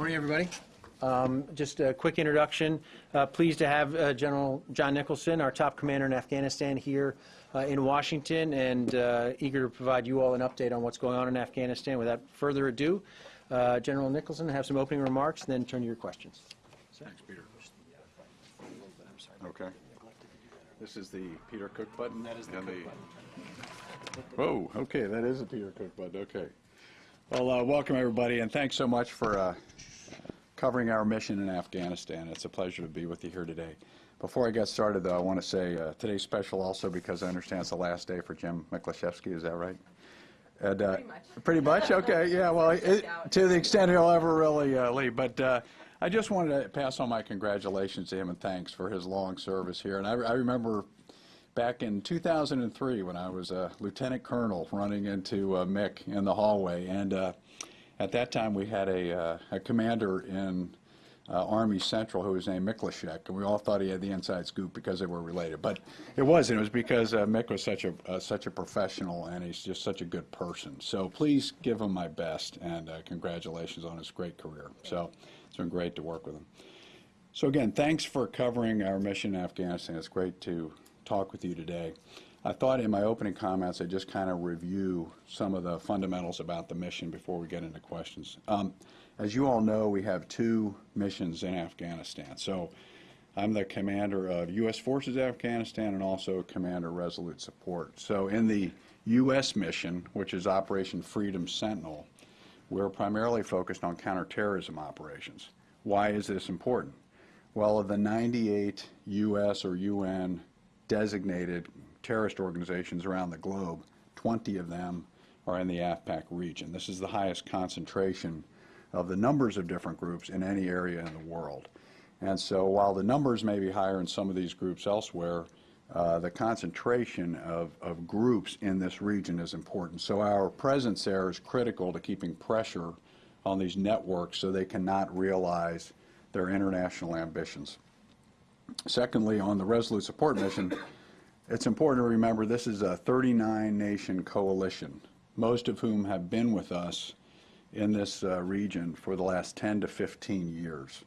Morning, everybody. Um, Just a quick introduction. Uh, Pleased to have uh, General John Nicholson, our top commander in Afghanistan, here uh, in Washington, and uh, eager to provide you all an update on what's going on in Afghanistan. Without further ado, uh, General Nicholson, have some opening remarks, then turn to your questions. Thanks, Peter. Okay. This is the Peter Cook button? That is the Cook button. Whoa, okay, that is a Peter Cook button, okay. Well, uh, welcome, everybody, and thanks so much for uh, covering our mission in Afghanistan. It's a pleasure to be with you here today. Before I get started, though, I want to say uh, today's special also because I understand it's the last day for Jim Miklaszewski, is that right? And, uh, Pretty much. Pretty much, okay, yeah, well, it- to the extent he'll ever really uh, leave. But uh, I just wanted to pass on my congratulations to him and thanks for his long service here. And I, I remember back in 2003 when I was a lieutenant colonel running into uh, Mick in the hallway. And uh, at that time, we had a, uh, a commander in uh, Army Central who was named Mikolashek, and we all thought he had the inside scoop because they were related. But it wasn't. It was because uh, Mick was such a uh, such a professional, and he's just such a good person. So please give him my best, and uh, congratulations on his great career. So it's been great to work with him. So again, thanks for covering our mission in Afghanistan. It's great to talk with you today. I thought in my opening comments I'd just kind of review some of the fundamentals about the mission before we get into questions. Um, as you all know, we have two missions in Afghanistan. So I'm the commander of U.S. Forces Afghanistan and also Commander Resolute Support. So in the U.S. mission, which is Operation Freedom Sentinel, we're primarily focused on counterterrorism operations. Why is this important? Well, of the 98 U.S. or UN designated terrorist organizations around the globe, 20 of them are in the AFPAC region. This is the highest concentration of the numbers of different groups in any area in the world. And so while the numbers may be higher in some of these groups elsewhere, uh, the concentration of, of groups in this region is important. So our presence there is critical to keeping pressure on these networks so they cannot realize their international ambitions. Secondly, on the Resolute Support Mission, it's important to remember this is a 39-nation coalition, most of whom have been with us in this uh, region for the last 10 to 15 years.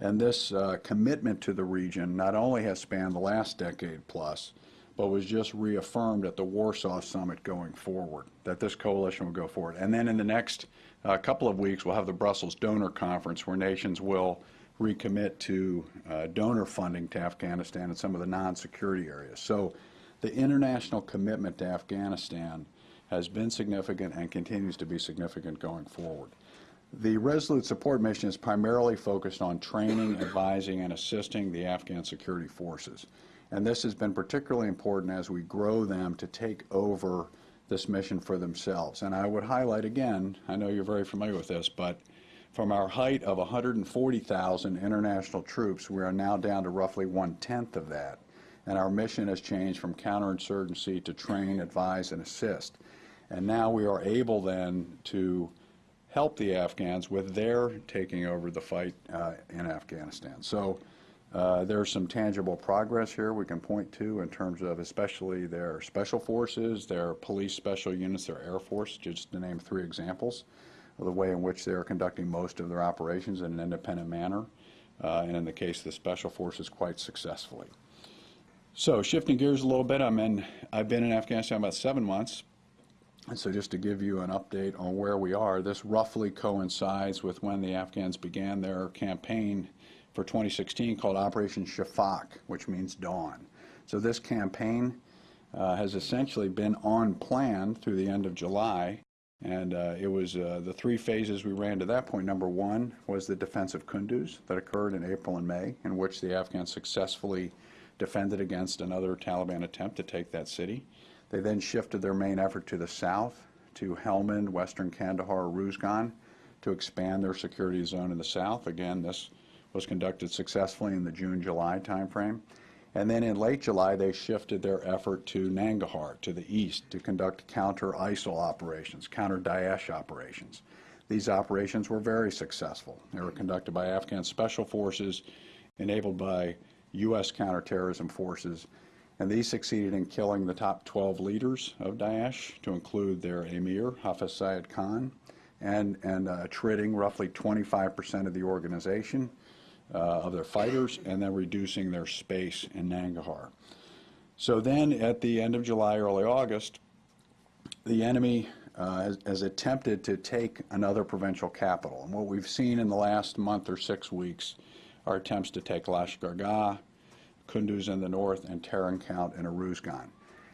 And this uh, commitment to the region not only has spanned the last decade plus, but was just reaffirmed at the Warsaw Summit going forward, that this coalition will go forward. And then in the next uh, couple of weeks, we'll have the Brussels Donor Conference where nations will recommit to uh, donor funding to Afghanistan and some of the non-security areas. So the international commitment to Afghanistan has been significant and continues to be significant going forward. The Resolute Support Mission is primarily focused on training, advising, and assisting the Afghan security forces. And this has been particularly important as we grow them to take over this mission for themselves. And I would highlight again, I know you're very familiar with this, but from our height of 140,000 international troops, we are now down to roughly one-tenth of that. And our mission has changed from counterinsurgency to train, advise, and assist. And now we are able then to help the Afghans with their taking over the fight uh, in Afghanistan. So uh, there's some tangible progress here we can point to in terms of especially their special forces, their police special units, their Air Force, just to name three examples the way in which they are conducting most of their operations in an independent manner, uh, and in the case of the special forces, quite successfully. So shifting gears a little bit, I'm in, I've been in Afghanistan about seven months, and so just to give you an update on where we are, this roughly coincides with when the Afghans began their campaign for 2016 called Operation Shafaq, which means dawn. So this campaign uh, has essentially been on plan through the end of July. And uh, it was uh, the three phases we ran to that point. Number one was the defense of Kunduz that occurred in April and May, in which the Afghans successfully defended against another Taliban attempt to take that city. They then shifted their main effort to the south, to Helmand, western Kandahar, Ruzgan, to expand their security zone in the south. Again, this was conducted successfully in the June-July timeframe. And then in late July, they shifted their effort to Nangarhar, to the east, to conduct counter-ISIL operations, counter-Daesh operations. These operations were very successful. They were conducted by Afghan special forces, enabled by U.S. counterterrorism forces, and these succeeded in killing the top 12 leaders of Daesh, to include their emir, Hafiz Sayed Khan, and, and uh, roughly 25% of the organization, of their fighters, and then reducing their space in Nangarhar. So then, at the end of July, early August, the enemy uh, has, has attempted to take another provincial capital. And what we've seen in the last month or six weeks are attempts to take Lashkar Gah, Kunduz in the north, and Tarin Kowt and Uruzgan.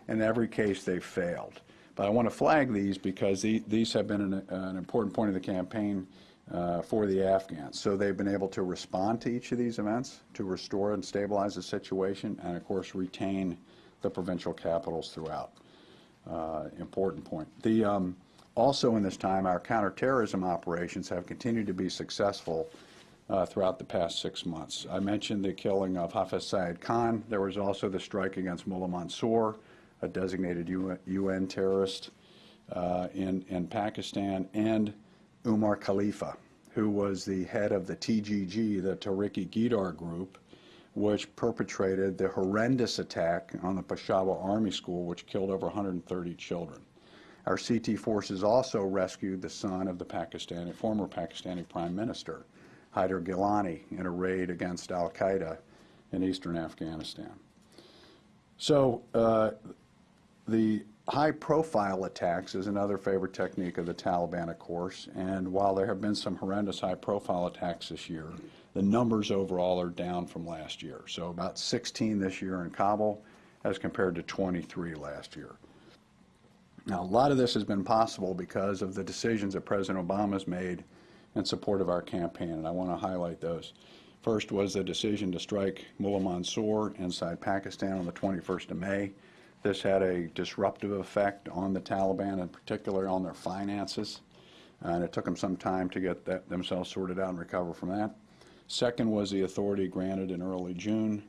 In every case, they've failed. But I want to flag these because the, these have been an, an important point of the campaign uh, for the Afghans. So they've been able to respond to each of these events, to restore and stabilize the situation, and of course retain the provincial capitals throughout uh, important point. The, um, also in this time, our counterterrorism operations have continued to be successful uh, throughout the past six months. I mentioned the killing of Hafiz Syed Khan. There was also the strike against Mullah Mansour, a designated UN, UN terrorist uh, in, in Pakistan, and Umar Khalifa, who was the head of the TGG, the Tariqi Gidar group, which perpetrated the horrendous attack on the Peshawar Army School, which killed over 130 children. Our CT forces also rescued the son of the Pakistani, former Pakistani Prime Minister, Haider Gilani, in a raid against Al Qaeda in eastern Afghanistan. So, uh, the high-profile attacks is another favorite technique of the Taliban, of course, and while there have been some horrendous high-profile attacks this year, the numbers overall are down from last year. So about 16 this year in Kabul as compared to 23 last year. Now, a lot of this has been possible because of the decisions that President Obama has made in support of our campaign, and I want to highlight those. First was the decision to strike Mullah Mansour inside Pakistan on the 21st of May. This had a disruptive effect on the Taliban, in particular on their finances, and it took them some time to get that, themselves sorted out and recover from that. Second was the authority granted in early June,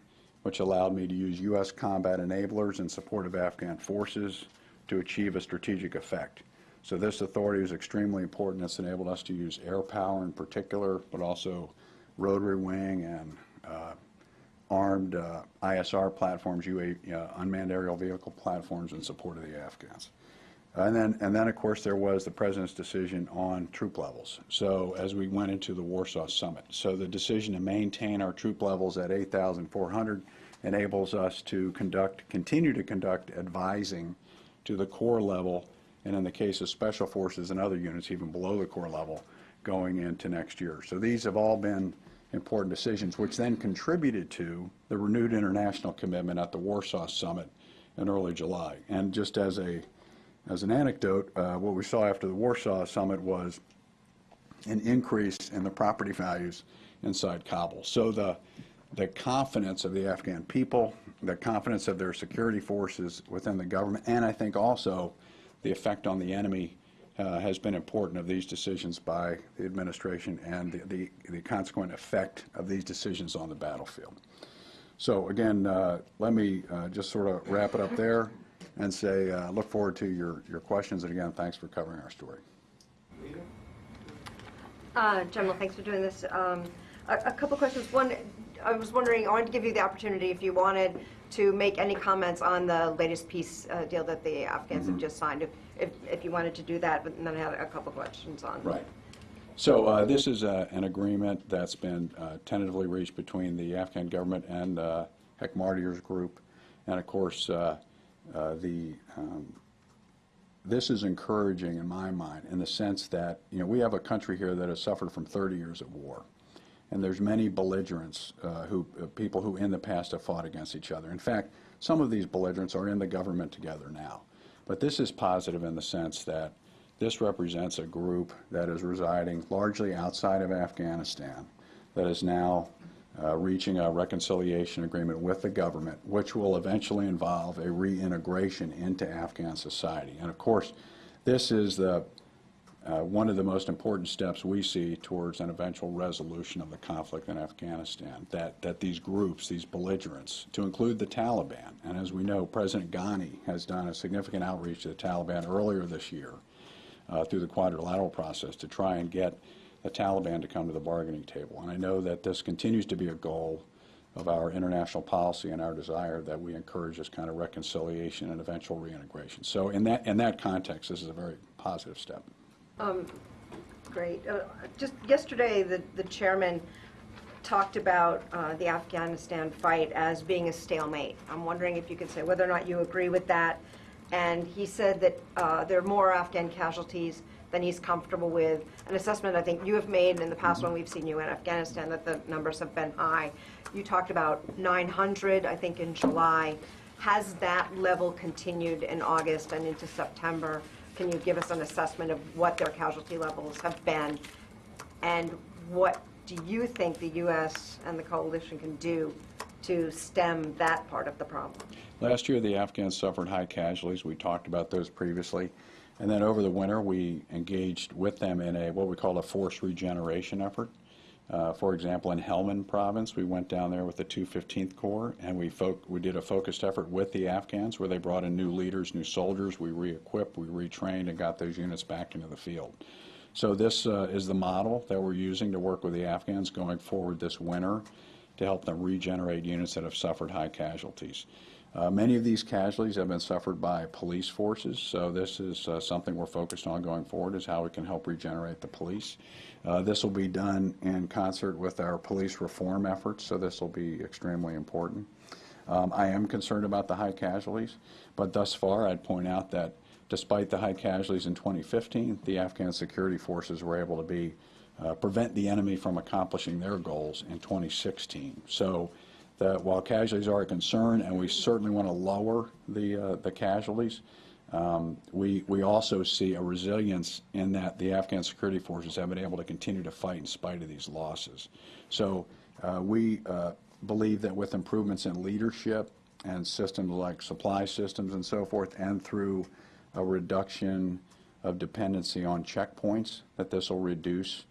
which allowed me to use U.S. combat enablers in support of Afghan forces to achieve a strategic effect. So this authority is extremely important. It's enabled us to use air power in particular, but also rotary wing and uh, armed uh, ISR platforms, UA, uh, unmanned aerial vehicle platforms in support of the Afghans. And then, and then, of course, there was the President's decision on troop levels. So as we went into the Warsaw Summit. So the decision to maintain our troop levels at 8,400 enables us to conduct, continue to conduct advising to the corps level, and in the case of special forces and other units, even below the corps level, going into next year. So these have all been important decisions, which then contributed to the renewed international commitment at the Warsaw Summit in early July. And just as a as an anecdote, uh, what we saw after the Warsaw Summit was an increase in the property values inside Kabul. So the the confidence of the Afghan people, the confidence of their security forces within the government, and I think also the effect on the enemy uh, has been important of these decisions by the administration and the, the, the, consequent effect of these decisions on the battlefield. So again, uh, let me uh, just sort of wrap it up there and say, uh, look forward to your, your questions. And again, thanks for covering our story. Uh, General, thanks for doing this. Um, a, a couple questions. One, I was wondering, I wanted to give you the opportunity if you wanted to make any comments on the latest peace uh, deal that the Afghans have just signed, if, if, if you wanted to do that, but then I had a couple questions on. Right. So uh, this is uh, an agreement that's been uh, tentatively reached between the Afghan government and uh, Hekmatyar's group. And of course, uh, uh, the um, this is encouraging in my mind in the sense that you know we have a country here that has suffered from 30 years of war, and there's many belligerents who people who in the past have fought against each other. In fact, some of these belligerents are in the government together now, but this is positive in the sense that this represents a group that is residing largely outside of Afghanistan that is now uh, reaching a reconciliation agreement with the government, which will eventually involve a reintegration into Afghan society. And of course, this is the, uh, one of the most important steps we see towards an eventual resolution of the conflict in Afghanistan, that, that these groups, these belligerents, to include the Taliban, and as we know, President Ghani has done a significant outreach to the Taliban earlier this year uh, through the quadrilateral process to try and get the Taliban to come to the bargaining table. And I know that this continues to be a goal of our international policy and our desire that we encourage this kind of reconciliation and eventual reintegration. So in that, in that context, this is a very positive step. Um, Great. Uh, Just yesterday, the the chairman talked about uh, the Afghanistan fight as being a stalemate. I'm wondering if you could say whether or not you agree with that. And he said that uh, there are more Afghan casualties than he's comfortable with. An assessment I think you have made in the past when we've seen you in Afghanistan, that the numbers have been high. You talked about 900, I think, in July. Has that level continued in August and into September? Can you give us an assessment of what their casualty levels have been? And what do you think the U.S. and the coalition can do to stem that part of the problem? Last year, the Afghans suffered high casualties. We talked about those previously. And then over the winter, we engaged with them in a what we call a force regeneration effort. Uh, for example, in Helmand province, we went down there with the 215th Corps and we, we did a focused effort with the Afghans where they brought in new leaders, new soldiers. We re-equipped, we retrained, and got those units back into the field. So this uh, is the model that we're using to work with the Afghans going forward this winter to help them regenerate units that have suffered high casualties. Uh, many of these casualties have been suffered by police forces, so this is uh, something we're focused on going forward, is how we can help regenerate the police. Uh, this will be done in concert with our police reform efforts, so this will be extremely important. Um, I am concerned about the high casualties, but thus far, I'd point out that despite the high casualties in 2015, the Afghan security forces were able to be uh, prevent the enemy from accomplishing their goals in 2016. So that while casualties are a concern, and we certainly want to lower the uh, the casualties, um, we we also see a resilience in that the Afghan security forces have been able to continue to fight in spite of these losses. So uh, we uh, believe that with improvements in leadership and systems like supply systems and so forth, and through a reduction of dependency on checkpoints, that this will reduce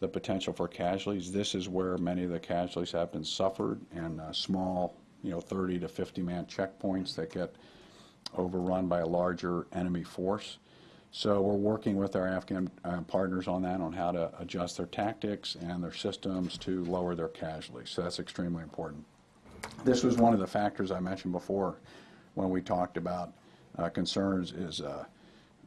the potential for casualties. This is where many of the casualties have been suffered, and uh, small, you know, 30 to 50 man checkpoints that get overrun by a larger enemy force. So we're working with our Afghan uh, partners on that, on how to adjust their tactics and their systems to lower their casualties. So that's extremely important. This was one of the factors I mentioned before when we talked about uh, concerns is uh,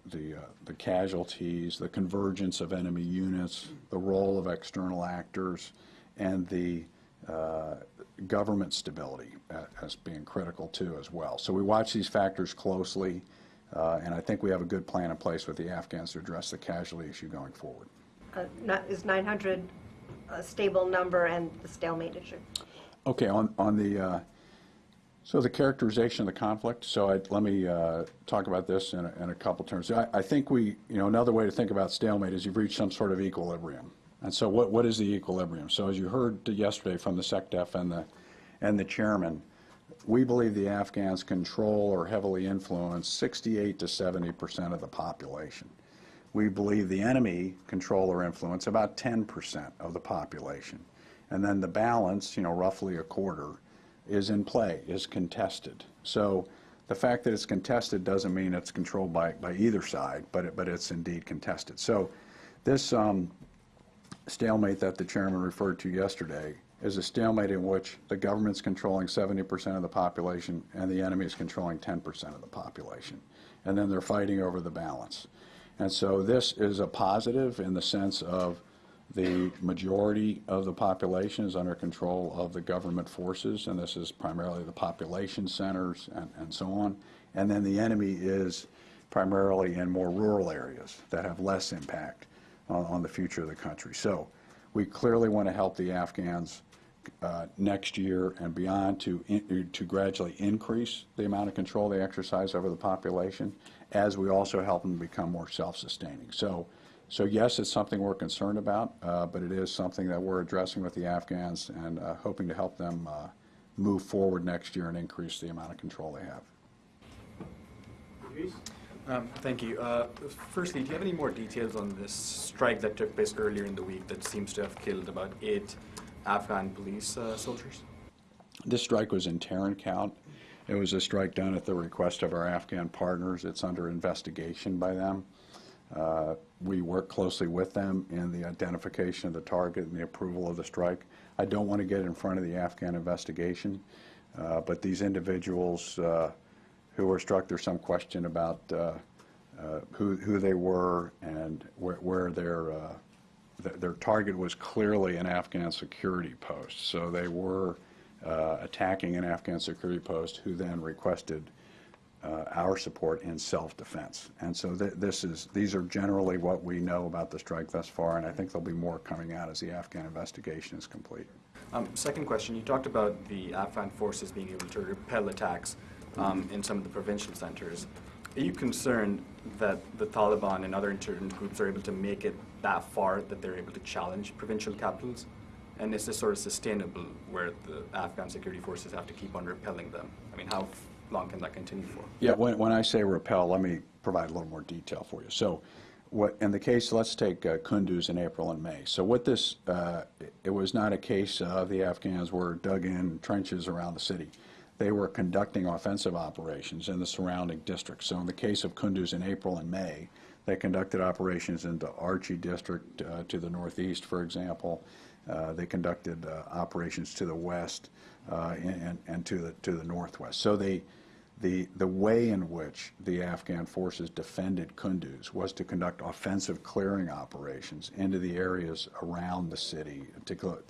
the, uh, the casualties, the convergence of enemy units, the role of external actors, and the uh, government stability uh, as being critical too as well. So we watch these factors closely, uh, and I think we have a good plan in place with the Afghans to address the casualty issue going forward. Uh, Is 900 a stable number and the stalemate issue? Okay, on, on the, uh, so the characterization of the conflict, so I, let me uh, talk about this in a, in a couple terms. I, I think we, you know, another way to think about stalemate is you've reached some sort of equilibrium. And so what, what is the equilibrium? So as you heard yesterday from the SecDef and the, and the chairman, we believe the Afghans control or heavily influence 68 to 70 percent of the population. We believe the enemy control or influence about 10 percent of the population. And then the balance, you know, roughly a quarter, is in play, is contested. So the fact that it's contested doesn't mean it's controlled by, by either side, but, it, but it's indeed contested. So this um, stalemate that the chairman referred to yesterday is a stalemate in which the government's controlling 70% of the population and the enemy is controlling 10% of the population. And then they're fighting over the balance. And so this is a positive in the sense of the majority of the population is under control of the government forces, and this is primarily the population centers and, and so on. And then the enemy is primarily in more rural areas that have less impact on, on the future of the country. So we clearly want to help the Afghans uh, next year and beyond to, in, to gradually increase the amount of control they exercise over the population, as we also help them become more self-sustaining. So, so yes, it's something we're concerned about, uh, but it is something that we're addressing with the Afghans and uh, hoping to help them uh, move forward next year and increase the amount of control they have. Um, Thank you. Uh, Firstly, do you have any more details on this strike that took place earlier in the week that seems to have killed about eight Afghan police uh, soldiers? This strike was in Tarin Kowt. It was a strike done at the request of our Afghan partners. It's under investigation by them. Uh, we work closely with them in the identification of the target and the approval of the strike. I don't want to get in front of the Afghan investigation, uh, but these individuals uh, who were struck, there's some question about uh, uh, who, who they were and where, where their uh, th- their target was clearly an Afghan security post. So they were attacking an Afghan security post who then requested uh, our support in self-defense. And so th- this is, these are generally what we know about the strike thus far, and I think there'll be more coming out as the Afghan investigation is complete. Um, second question, you talked about the Afghan forces being able to repel attacks um, in some of the provincial centers. Are you concerned that the Taliban and other insurgent groups are able to make it that far that they're able to challenge provincial capitals? And is this sort of sustainable where the Afghan security forces have to keep on repelling them? I mean, how long can that continue for? Yeah, when, when I say repel, let me provide a little more detail for you. So what, in the case, let's take uh, Kunduz in April and May. So what this, uh, it was not a case of the Afghans were dug in trenches around the city. They were conducting offensive operations in the surrounding districts. So in the case of Kunduz in April and May, they conducted operations into Archi District uh, to the northeast, for example. Uh, They conducted uh, operations to the west uh, and, and to the, to the northwest. So they, the, the way in which the Afghan forces defended Kunduz was to conduct offensive clearing operations into the areas around the city.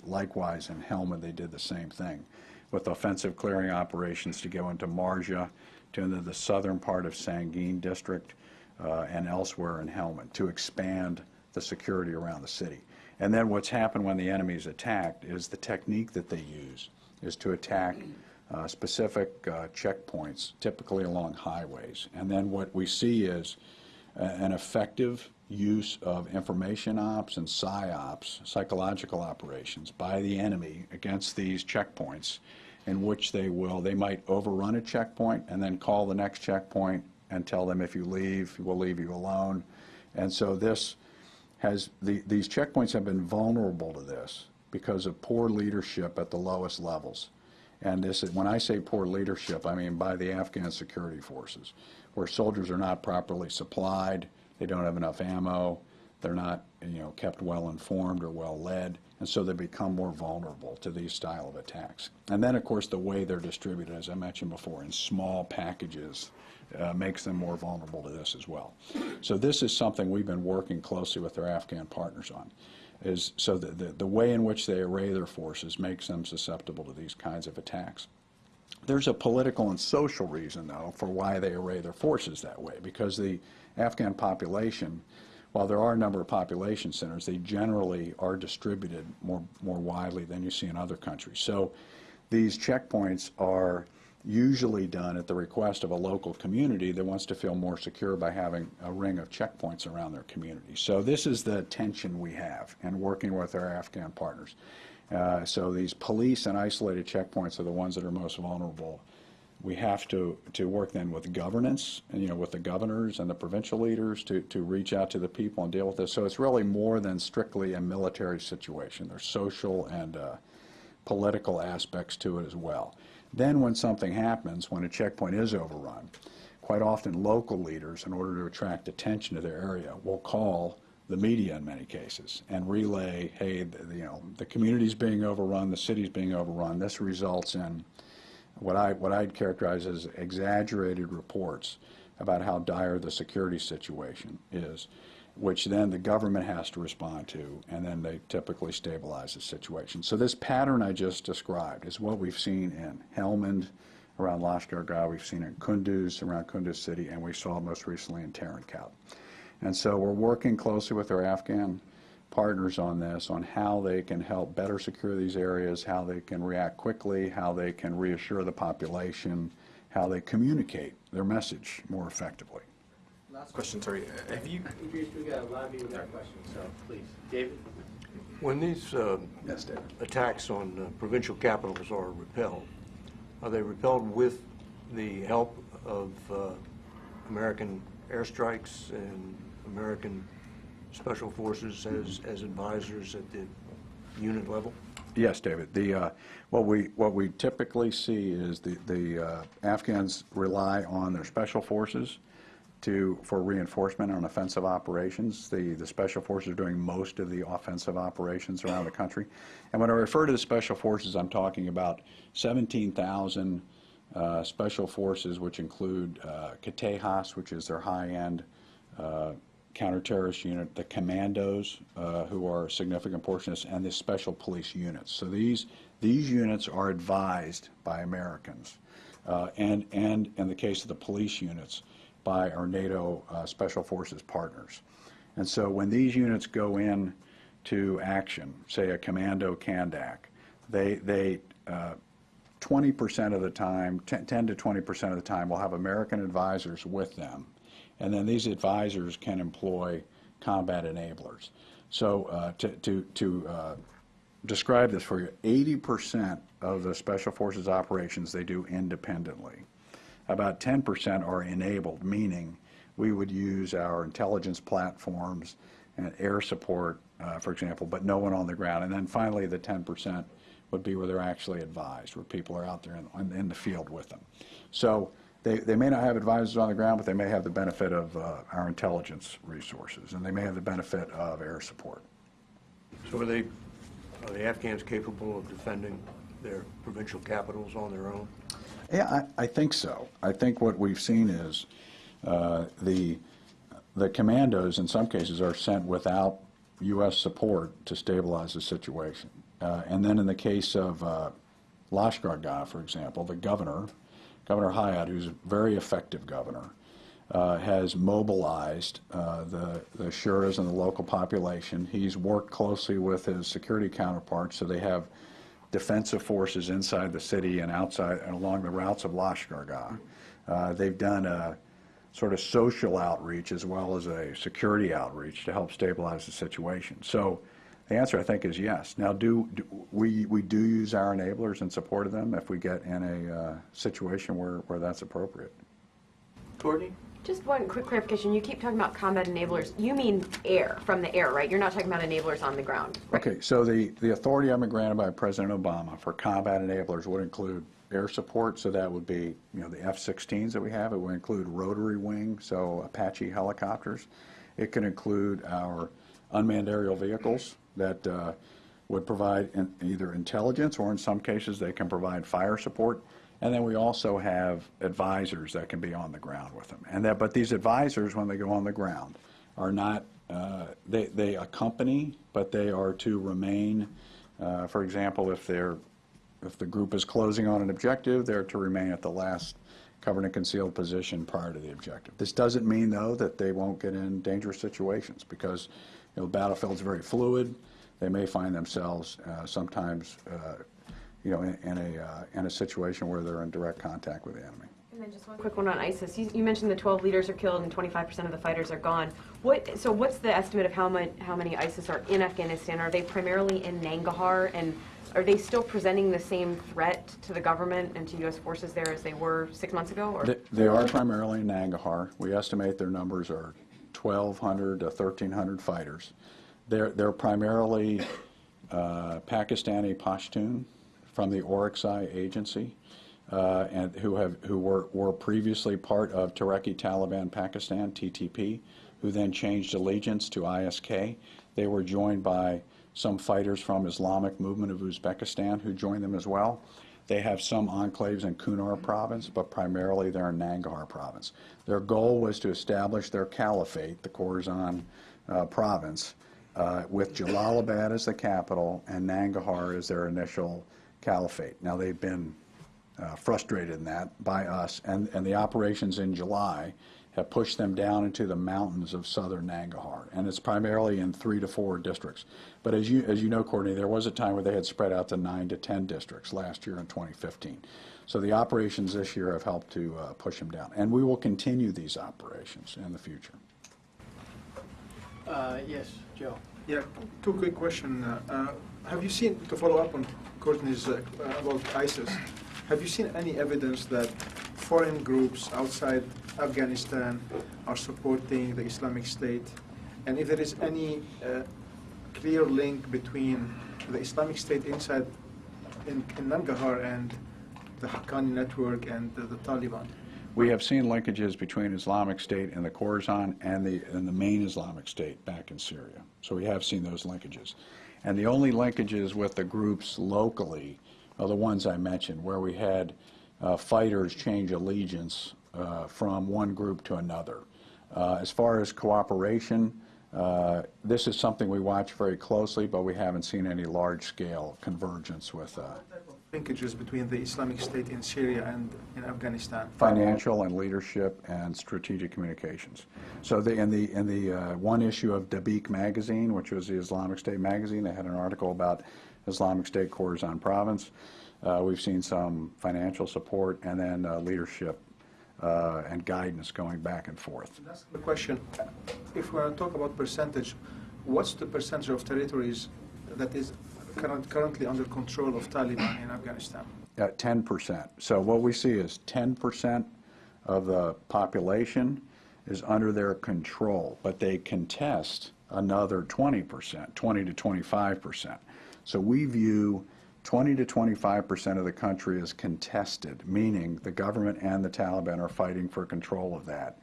Likewise, in Helmand, they did the same thing with offensive clearing operations to go into Marja, to into the southern part of Sangin district, uh, and elsewhere in Helmand to expand the security around the city. And then what's happened when the enemy's attacked is the technique that they use is to attack uh, specific uh, checkpoints, typically along highways. And then what we see is a- an effective use of information ops and psyops, psychological operations, by the enemy against these checkpoints in which they will, they might overrun a checkpoint and then call the next checkpoint and tell them if you leave, we'll leave you alone. And so this has, the, these checkpoints have been vulnerable to this because of poor leadership at the lowest levels. And this when I say poor leadership, I mean by the Afghan security forces, where soldiers are not properly supplied, they don't have enough ammo, they're not, you know, kept well informed or well led, and so they become more vulnerable to these style of attacks. And then, of course, the way they're distributed, as I mentioned before, in small packages, uh, makes them more vulnerable to this as well. So this is something we've been working closely with our Afghan partners on, is so the, the, the way in which they array their forces makes them susceptible to these kinds of attacks. There's a political and social reason, though, for why they array their forces that way, because the Afghan population, while there are a number of population centers, they generally are distributed more, more widely than you see in other countries. So these checkpoints are usually done at the request of a local community that wants to feel more secure by having a ring of checkpoints around their community. So this is the tension we have in working with our Afghan partners. Uh, so these police and isolated checkpoints are the ones that are most vulnerable. We have to, to work then with governance, and, you know, with the governors and the provincial leaders to, to reach out to the people and deal with this. So it's really more than strictly a military situation. There's social and uh, political aspects to it as well. Then when something happens, when a checkpoint is overrun, quite often local leaders, in order to attract attention to their area, will call the media in many cases and relay, hey, the, you know, the community's being overrun, the city's being overrun. This results in what I what I'd characterize as exaggerated reports about how dire the security situation is, which then the government has to respond to, and then they typically stabilize the situation. So this pattern I just described is what we've seen in Helmand, around Lashkar we've seen it in Kunduz, around Kunduz city, and we saw most recently in Tarin Kowt. And so we're working closely with our Afghan partners on this, on how they can help better secure these areas, how they can react quickly, how they can reassure the population, how they communicate their message more effectively. Last Question, sorry. Have you, Idris, we got a lot of people with our questions, so please. David? When these uh, Yes, David. attacks on uh, provincial capitals are repelled, are they repelled with the help of uh, American airstrikes and American special forces as, as advisors at the unit level? Yes, David. The, uh, what we, what we typically see is the, the uh, Afghans rely on their special forces to, for reinforcement on offensive operations. The, the special forces are doing most of the offensive operations around the country. And when I refer to the special forces, I'm talking about 17,000 uh, special forces, which include uh, which is their high-end uh, counterterrorist unit, the commandos, uh, who are a significant portion of this, and the special police units. So these, these units are advised by Americans, uh, and, and in the case of the police units, by our NATO uh, Special Forces partners. And so when these units go in to action, say a commando Kandak, they, they, uh, 20% of the time, 10 10 to 20% of the time, will have American advisors with them. And then these advisors can employ combat enablers. So uh, to, to, to uh, describe this for you, 80% of the Special Forces operations they do independently. About 10% are enabled, meaning we would use our intelligence platforms and air support, uh, for example, but no one on the ground. And then finally, the 10% would be where they're actually advised, where people are out there in, in the field with them. So they, they may not have advisors on the ground, but they may have the benefit of uh, our intelligence resources, and they may have the benefit of air support. So are they, are the Afghans capable of defending their provincial capitals on their own? Yeah, I, I think so. I think what we've seen is uh, the, the commandos, in some cases, are sent without U.S. support to stabilize the situation. Uh, and then in the case of uh, Lashkar Gah, for example, the governor, Governor Hayat, who's a very effective governor, uh, has mobilized uh, the, the Shuras and the local population. He's worked closely with his security counterparts so they have defensive forces inside the city and outside and along the routes of Lashkar Gah. Uh, they've done a sort of social outreach as well as a security outreach to help stabilize the situation. So the answer, I think, is yes. Now, do, do we, we do use our enablers in support of them if we get in a uh, situation where, where that's appropriate. Courtney? Just one quick clarification. You keep talking about combat enablers. You mean air, from the air, right? You're not talking about enablers on the ground. right? Okay, so the, the authority I've been granted by President Obama for combat enablers would include air support, so that would be, you know, the F-16s that we have. It would include rotary wing, so Apache helicopters. It could include our unmanned aerial vehicles that uh, would provide in- either intelligence, or in some cases, they can provide fire support. And then we also have advisors that can be on the ground with them. And that, but these advisors, when they go on the ground, are not, uh, they, they accompany, but they are to remain, uh, for example, if they're, if the group is closing on an objective, they're to remain at the last covered and concealed position prior to the objective. This doesn't mean, though, that they won't get in dangerous situations, because, you know, the battlefield's very fluid. They may find themselves uh, sometimes, uh, you know, in, in a, uh, in a situation where they're in direct contact with the enemy. And then just one quick one on ISIS. You, you mentioned the 12 leaders are killed and 25% of the fighters are gone. What? So what's the estimate of how much, how many ISIS are in Afghanistan? Are they primarily in Nangarhar, and are they still presenting the same threat to the government and to U.S. forces there as they were six months ago? Or? They- They are primarily in Nangarhar. We estimate their numbers are 1,200 to 1,300 fighters. They're, they're primarily uh, Pakistani Pashtun from the Orakzai agency, uh, and who have, who were, were previously part of Tehrik Taliban Pakistan, TTP, who then changed allegiance to ISK. They were joined by some fighters from Islamic Movement of Uzbekistan who joined them as well. They have some enclaves in Kunar province, but primarily they're in Nangarhar province. Their goal was to establish their caliphate, the Khorasan uh, province, uh, with Jalalabad as the capital and Nangarhar as their initial caliphate. Now they've been uh, frustrated in that by us, and, and the operations in July have pushed them down into the mountains of southern Nangarhar, and it's primarily in three to four districts. But as you, as you know, Courtney, there was a time where they had spread out to nine to 10 districts last year in 2015. So the operations this year have helped to uh, push them down, and we will continue these operations in the future. Uh, Yes, Joe. Yeah, two quick questions. have you seen, to follow up on Courtney's uh, about ISIS, have you seen any evidence that foreign groups outside Afghanistan are supporting the Islamic State? And if there is any uh, clear link between the Islamic State inside in, in Nangarhar and the Haqqani network and the, the Taliban? We have seen linkages between Islamic State and the Khorasan and the, and the main Islamic State back in Syria. So we have seen those linkages. And the only linkages with the groups locally are the ones I mentioned, where we had uh, fighters change allegiance uh, from one group to another. Uh, As far as cooperation, uh, this is something we watch very closely, but we haven't seen any large-scale convergence with uh, Linkages between the Islamic State in Syria and in Afghanistan. financial and leadership and strategic communications. So the, in the, in the uh, one issue of Dabiq magazine, which was the Islamic State magazine, they had an article about Islamic State Khorasan province. Uh, We've seen some financial support and then uh, leadership uh, and guidance going back and forth. That's the question. If we want to talk about percentage, what's the percentage of territories that is current, currently under control of Taliban in Afghanistan? At 10%. So what we see is 10% of the population is under their control, but they contest another 20%, 20 to 25%. So we view 20 to 25% of the country as contested, meaning the government and the Taliban are fighting for control of that.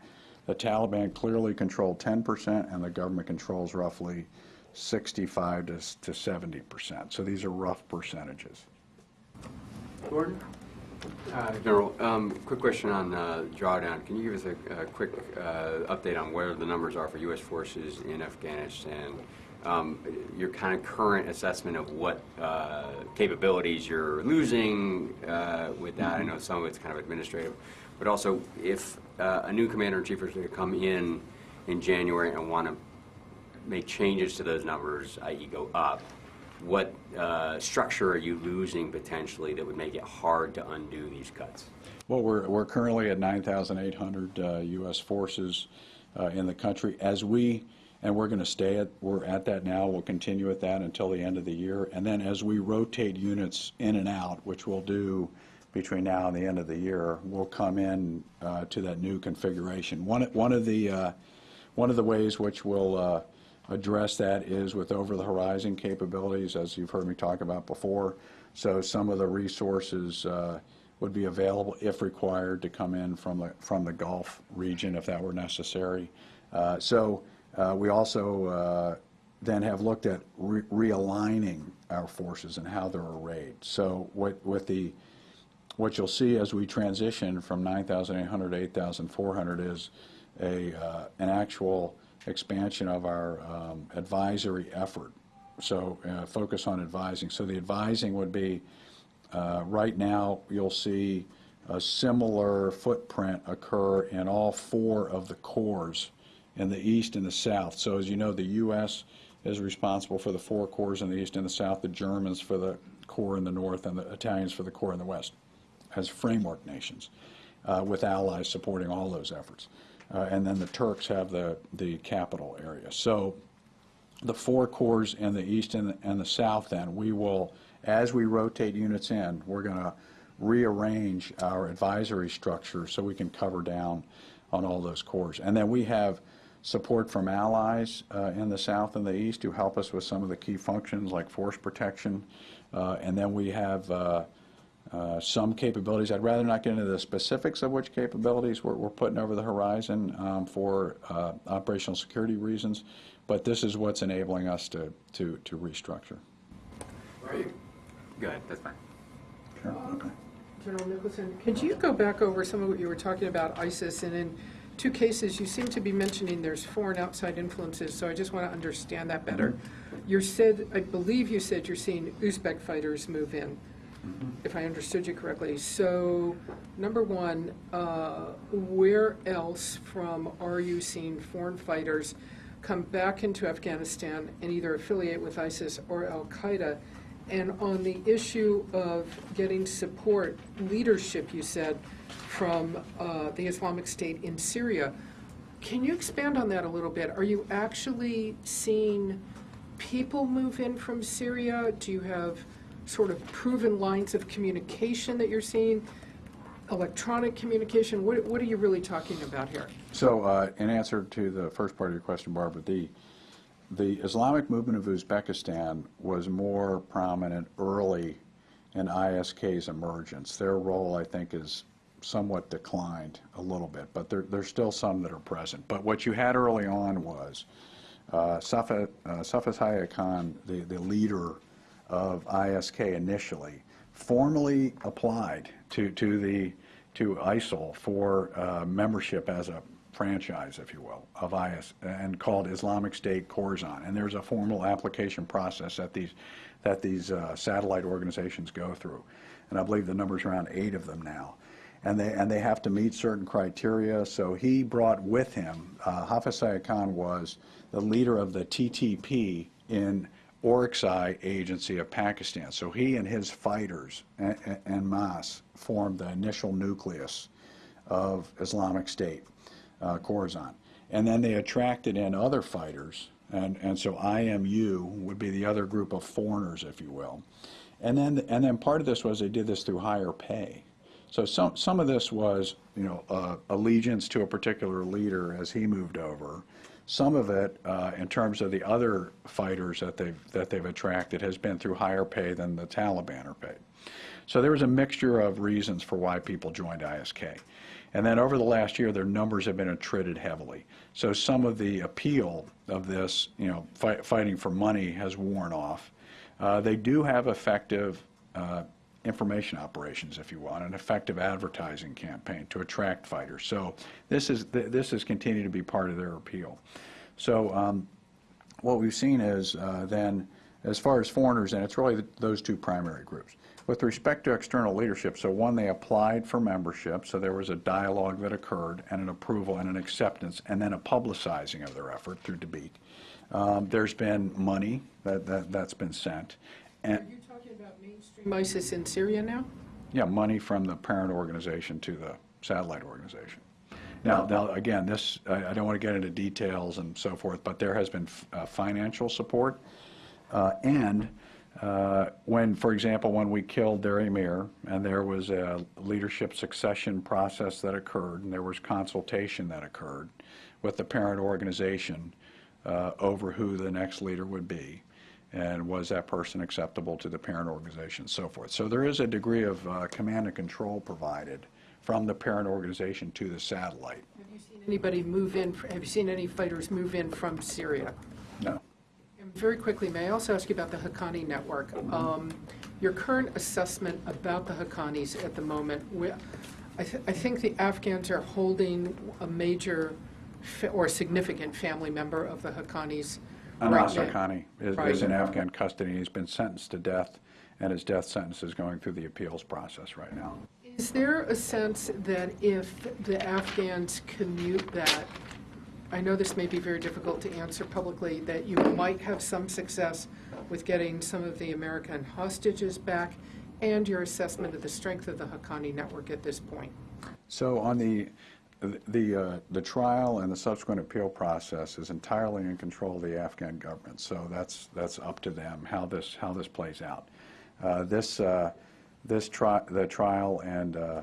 The Taliban clearly control 10%, and the government controls roughly 65 to to 70%. So these are rough percentages. Gordon? Uh, General, um, quick question on uh, drawdown. Can you give us a a quick uh, update on where the numbers are for U.S. forces in Afghanistan? Um, Your kind of current assessment of what uh, capabilities you're losing uh, with that? I know some of it's kind of administrative, but also if uh, a new commander-in-chief is going to come in in January and want to make changes to those numbers, i.e. go up, what uh, structure are you losing potentially that would make it hard to undo these cuts? Well, we're, we're currently at 9,800 uh, U.S. forces uh, in the country. As we, and we're going to stay at, we're at that now, we'll continue at that until the end of the year. And then as we rotate units in and out, which we'll do between now and the end of the year, we'll come in uh, to that new configuration. One, one of the, uh, one of the ways which we'll uh, address that is with over-the-horizon capabilities, as you've heard me talk about before. So some of the resources uh, would be available, if required, to come in from the, from the Gulf region if that were necessary. Uh, So uh, we also uh, then have looked at re- realigning our forces and how they're arrayed. So what, with the, what you'll see as we transition from 9,800 to 8,400 is a, uh, an actual expansion of our um, advisory effort. So uh, focus on advising. So the advising would be, uh, right now, you'll see a similar footprint occur in all four of the corps in the east and the south. So as you know, the U.S. is responsible for the four corps in the east and the south, the Germans for the corps in the north, and the Italians for the corps in the west, as framework nations, uh, with allies supporting all those efforts. Uh, And then the Turks have the, the capital area. So the four corps in the east and, and the south then, we will, as we rotate units in, we're going to rearrange our advisory structure so we can cover down on all those corps. And then we have support from allies uh, in the south and the east who help us with some of the key functions like force protection. Uh, and then we have uh, some capabilities. I'd rather not get into the specifics of which capabilities we're, we're putting over the horizon um, for uh, operational security reasons, but this is what's enabling us to, to, to restructure. Go ahead, that's fine. Sure. Okay. General Nicholson, could you go back over some of what you were talking about ISIS? And in two cases, you seem to be mentioning there's foreign outside influences, so I just want to understand that better. You said, I believe you said you're seeing Uzbek fighters move in, if I understood you correctly. So, number one, uh, where else from are you seeing foreign fighters come back into Afghanistan and either affiliate with ISIS or Al Qaeda? And on the issue of getting support, leadership, you said, from uh, the Islamic State in Syria, can you expand on that a little bit? Are you actually seeing people move in from Syria? Do you have sort of proven lines of communication that you're seeing? Electronic communication? What, what are you really talking about here? So, uh, in answer to the first part of your question, Barbara, the, the Islamic movement of Uzbekistan was more prominent early in ISK's emergence. Their role, I think, is somewhat declined a little bit, but there, there's still some that are present. But what you had early on was uh, Safa, uh, Khan, the, the leader of ISK initially, formally applied to, to the to ISIL for uh, membership as a franchise, if you will, of IS, and called Islamic State Khorasan. And there's a formal application process that these, that these uh, satellite organizations go through. And I believe the number's around eight of them now. And they, and they have to meet certain criteria. So he brought with him, uh, Hafiz Khan was the leader of the TTP in Orakzai Agency of Pakistan. So he and his fighters and, and Mas formed the initial nucleus of Islamic State, uh, Khorasan. And then they attracted in other fighters, and, and so IMU would be the other group of foreigners, if you will. And then, and then part of this was they did this through higher pay. So some, some of this was, you know, uh, allegiance to a particular leader as he moved over. Some of it, uh, in terms of the other fighters that they've, that they've attracted, has been through higher pay than the Taliban are paid. So there was a mixture of reasons for why people joined ISK. And then over the last year, their numbers have been attrited heavily. So some of the appeal of this, you know, fight, fighting for money has worn off. Uh, they do have effective uh, information operations, if you want, an effective advertising campaign to attract fighters. So this is th this has continued to be part of their appeal. So um, what we've seen is uh, then, as far as foreigners, and it's really th those two primary groups. With respect to external leadership, so one, they applied for membership, so there was a dialogue that occurred, and an approval and an acceptance, and then a publicizing of their effort through Dabiq. Um, there's been money that, that, that's been sent. And, Are you talking about mainstream ISIS in Syria now? yeah, money from the parent organization to the satellite organization. Now, now again, this, I, I don't want to get into details and so forth, but there has been f- uh, financial support. Uh, and uh, when, for example, when we killed their emir, and there was a leadership succession process that occurred, and there was consultation that occurred with the parent organization uh, over who the next leader would be and was that person acceptable to the parent organization, and so forth. So there is a degree of uh, command and control provided from the parent organization to the satellite. Have you seen anybody move in, have you seen any fighters move in from Syria? No. And very quickly, may I also ask you about the Haqqani network? Um, Your current assessment about the Haqqanis at the moment, I th- I think the Afghans are holding a major or significant family member of the Haqqanis right Anas now. Is, is in Afghan custody. He's been sentenced to death, and his death sentence is going through the appeals process right now. Is there a sense that if the Afghans commute that, I know this may be very difficult to answer publicly, that you might have some success with getting some of the American hostages back, and your assessment of the strength of the Haqqani network at this point? So on the, the, uh, the trial and the subsequent appeal process is entirely in control of the Afghan government. So that's, that's up to them, how this, how this plays out. Uh, This, uh, this tri, the trial and uh,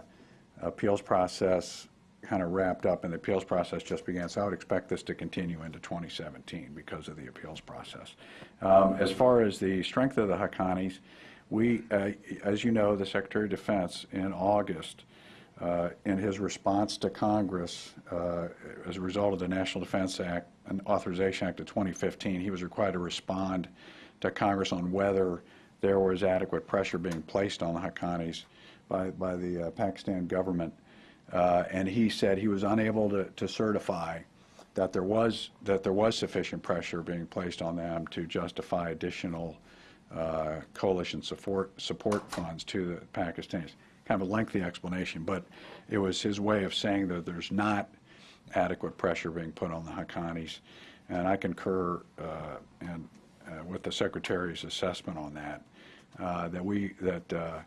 appeals process kind of wrapped up, and the appeals process just began. So I would expect this to continue into 2017 because of the appeals process. Um, As far as the strength of the Haqqanis, we, uh, as you know, the Secretary of Defense in August uh, in his response to Congress, uh, as a result of the National Defense Act and Authorization Act of 2015, he was required to respond to Congress on whether there was adequate pressure being placed on the Haqqanis by, by the uh, Pakistan government. Uh, and he said he was unable to, to certify that there was that there was sufficient pressure being placed on them to justify additional uh, coalition support support funds to the Pakistanis. Kind of a lengthy explanation, but it was his way of saying that there's not adequate pressure being put on the Haqqanis, and I concur uh, and uh, with the Secretary's assessment on that. Uh, that we that uh,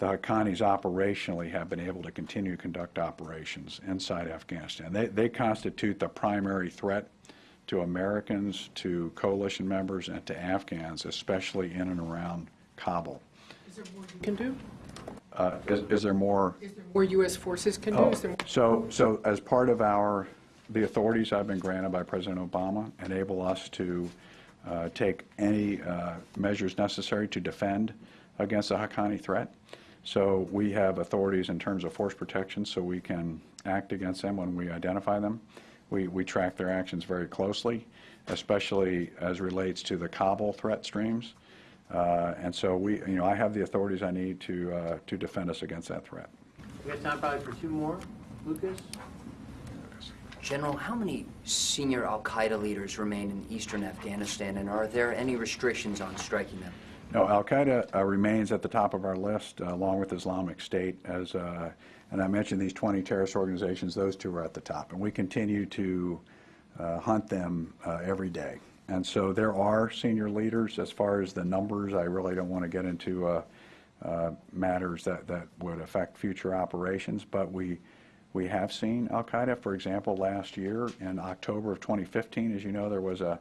the Haqqanis operationally have been able to continue to conduct operations inside Afghanistan. They, they constitute the primary threat to Americans, to coalition members, and to Afghans, especially in and around Kabul. Is there more you can do? Uh, is, is there more? Is there more U.S. forces can do? Oh, Is there So, so as part of our, the authorities I've been granted by President Obama enable us to uh, take any uh, measures necessary to defend against the Haqqani threat. So we have authorities in terms of force protection, so we can act against them when we identify them. We, we track their actions very closely, especially as relates to the Kabul threat streams. Uh, And so we, you know, I have the authorities I need to, uh, to defend us against that threat. We have time probably for two more. Lucas? General, how many senior Al Qaeda leaders remain in eastern Afghanistan, and are there any restrictions on striking them? No, Al Qaeda uh, remains at the top of our list, uh, along with Islamic State. As uh, and I mentioned these 20 terrorist organizations; those two are at the top, and we continue to uh, hunt them uh, every day. And so there are senior leaders. As far as the numbers, I really don't want to get into uh, uh, matters that, that would affect future operations, but we we have seen Al Qaeda. For example, last year in October of 2015, as you know, there was a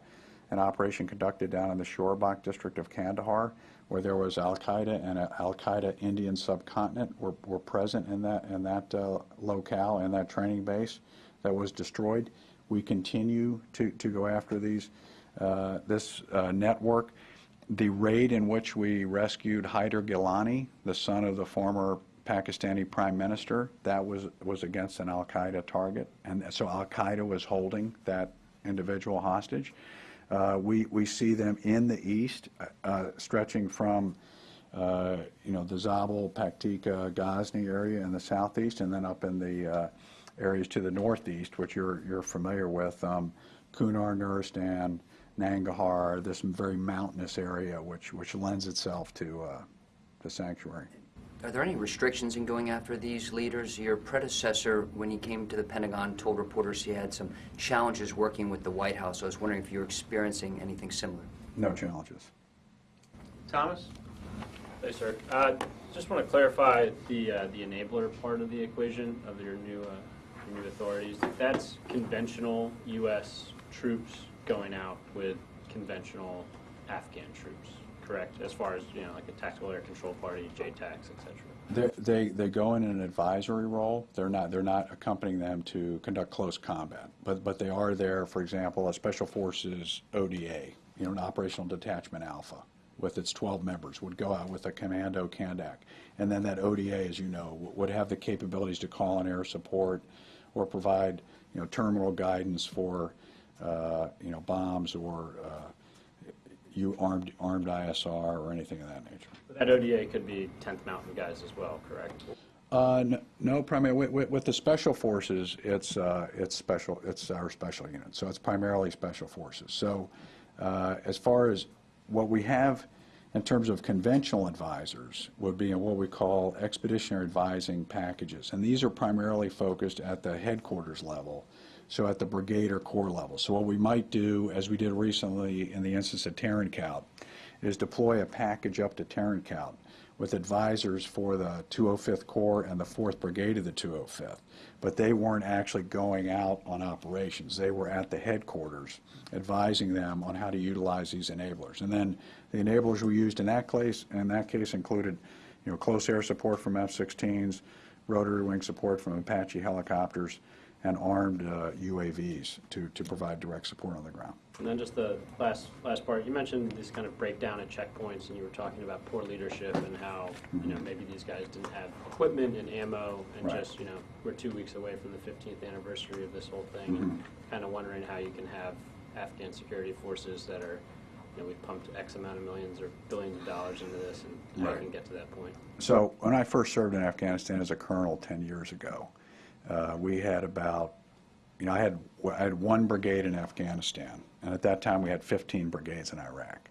an operation conducted down in the Shorbak district of Kandahar, where there was Al Qaeda and a Al Qaeda Indian subcontinent were, were present in that in that uh, locale and that training base that was destroyed. We continue to, to go after these this uh, network. The raid in which we rescued Haider Gilani, the son of the former Pakistani prime minister, that was was against an Al Qaeda target, and so Al Qaeda was holding that individual hostage. Uh, we, we see them in the east, uh, stretching from, uh, you know, the Zabul, Paktika, Ghazni area in the southeast, and then up in the uh, areas to the northeast, which you're, you're familiar with, um, Kunar, Nuristan, Nangarhar, this very mountainous area, which, which lends itself to, uh, to sanctuary. Are there any restrictions in going after these leaders? Your predecessor, when he came to the Pentagon, told reporters he had some challenges working with the White House. I was wondering if you're experiencing anything similar. No challenges. Thomas? Hey, sir. Uh, Just want to clarify the, uh, the enabler part of the equation of your new, uh, your new authorities. That's conventional U.S. troops going out with conventional Afghan troops, correct? As far as, you know, like a tactical air control party, JTACs, et cetera. They, they, they go in an advisory role. They're not, they're not accompanying them to conduct close combat. But, but they are there, for example, a Special Forces ODA, you know, an Operational Detachment Alpha, with its 12 members, would go out with a Commando Kandak. And then that ODA, as you know, would have the capabilities to call in air support or provide, you know, terminal guidance for, you know, bombs or uh, you armed, armed ISR or anything of that nature. But That ODA could be 10th Mountain guys as well, correct? Uh, n- No, primarily, with- with, with the special forces, it's, uh, it's special, it's our special unit, so it's primarily special forces. So uh, as far as what we have in terms of conventional advisors would be in what we call expeditionary advising packages. And these are primarily focused at the headquarters level, so at the brigade or corps level. So what we might do, as we did recently in the instance of Tarin Kowt, is deploy a package up to Tarin Kowt with advisors for the 205th Corps and the 4th Brigade of the 205th. But they weren't actually going out on operations. They were at the headquarters advising them on how to utilize these enablers. And then the enablers we used in that case, in that case included, you know, close air support from F-16s, rotary wing support from Apache helicopters, and armed uh, UAVs to, to provide direct support on the ground. And then just the last, last part, you mentioned this kind of breakdown at checkpoints, and you were talking about poor leadership and how, you know, maybe these guys didn't have equipment and ammo, and Right. just, you know, we're two weeks away from the 15th anniversary of this whole thing, and kind of wondering how you can have Afghan security forces that are, you know, we've pumped X amount of millions or billions of dollars into this, and how Right. can get to that point. So when I first served in Afghanistan as a colonel 10 years ago, uh, we had about, you know, I had, I had one brigade in Afghanistan, and at that time we had 15 brigades in Iraq.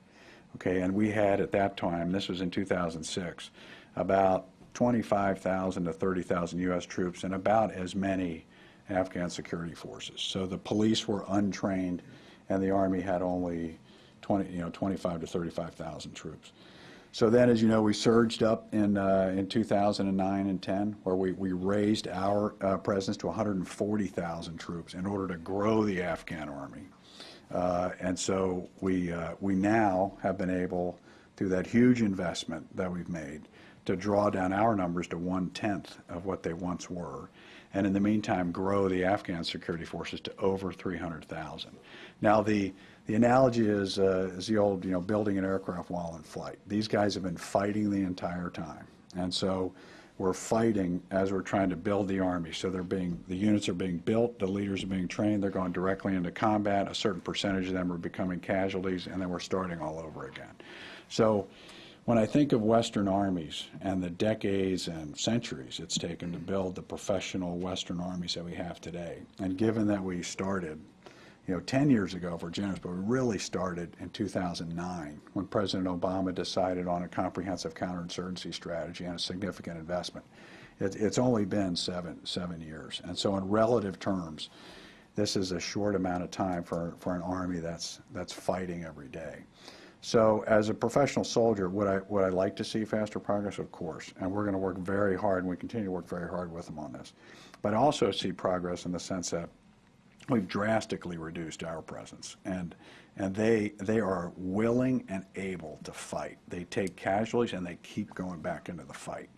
Okay, and we had at that time, this was in 2006, about 25,000 to 30,000 U.S. troops and about as many Afghan security forces. So the police were untrained, and the Army had only 20, you know, 25 to 35,000 troops. So then, as you know, we surged up in, uh, in 2009 and 10, where we, we raised our uh, presence to 140,000 troops in order to grow the Afghan army. Uh, and so we, uh, we now have been able, through that huge investment that we've made, to draw down our numbers to one-tenth of what they once were. And in the meantime, grow the Afghan security forces to over 300,000. Now, the, the analogy is, uh, is the old, you know, building an aircraft while in flight. These guys have been fighting the entire time. And so we're fighting as we're trying to build the Army. So they're being, the units are being built, the leaders are being trained, they're going directly into combat. A certain percentage of them are becoming casualties, and then we're starting all over again. So When I think of Western armies and the decades and centuries it's taken to build the professional Western armies that we have today, and given that we started, you know, 10 years ago for generous, but we really started in 2009 when President Obama decided on a comprehensive counterinsurgency strategy and a significant investment. It, it's only been seven, seven years. And so in relative terms, this is a short amount of time for, for an army that's, that's fighting every day. So as a professional soldier, would I, would I like to see faster progress? Of course. And we're going to work very hard, and we continue to work very hard with them on this. But I also see progress in the sense that we've drastically reduced our presence. And, and they, they are willing and able to fight. They take casualties and they keep going back into the fight.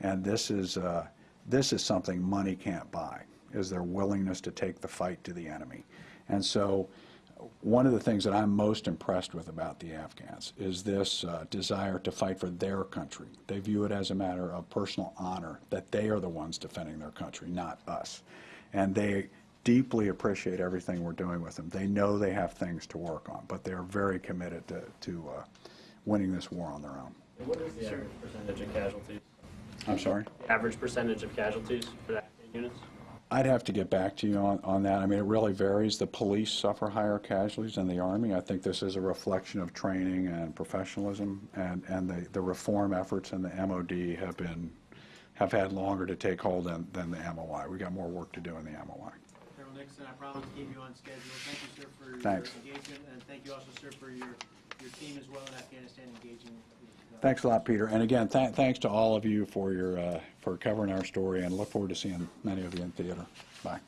And this is, uh, this is something money can't buy, is their willingness to take the fight to the enemy. And so one of the things that I'm most impressed with about the Afghans is this uh, desire to fight for their country. They view it as a matter of personal honor that they are the ones defending their country, not us. And they deeply appreciate everything we're doing with them. They know they have things to work on, but they're very committed to, to uh, winning this war on their own. What is the average percentage of casualties? I'm sorry? Average percentage of casualties for Afghan units? I'd have to get back to you on, on that. I mean, it really varies. The police suffer higher casualties than the Army. I think this is a reflection of training and professionalism, and, and the, the reform efforts in the MOD have been, have had longer to take hold than, than the MOI. We've got more work to do in the MOI. Colonel Nixon, I promise to keep you on schedule. Thank you, sir, for your Thanks. engagement, and thank you also, sir, for your, your team as well in Afghanistan engaging. with, uh, Thanks a lot, Peter. And again, th- thanks to all of you for your, uh, for covering our story, and look forward to seeing many of you in theater. Bye.